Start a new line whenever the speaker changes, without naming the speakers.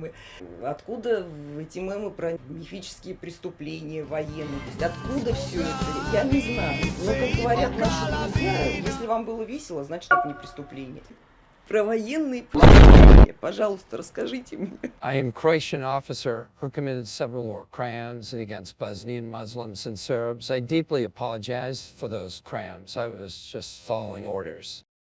мемы. Откуда эти мемы про мифические преступления военные? То есть откуда все это? Я не знаю. Но, как говорят наши друзья, если вам было весело, значит, это не преступление. Про военные преступления, пожалуйста, расскажите мне.
I am Croatian officer who committed several war crimes against Bosnian Muslims and Serbs. I deeply apologize for those crimes. I was just following orders.